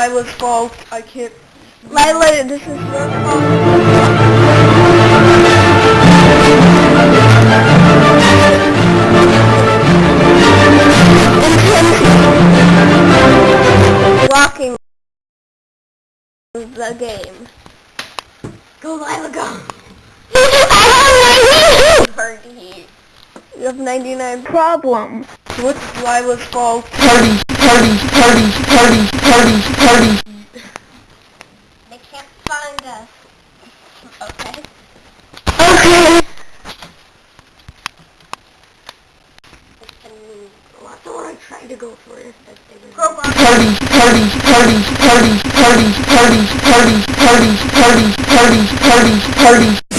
Lila's fault. I can't. Lila, this is your fault. Blocking the game. Go, Lila, go. Party. You have 99 problems. What's Lila's fault? Party, party, party, party, party, party. They can't find us. Okay. Okay. That's the one I tried to go for. If that they were- Crowbar. Party, party, party, party, party, party, party, party, party, party, party, party.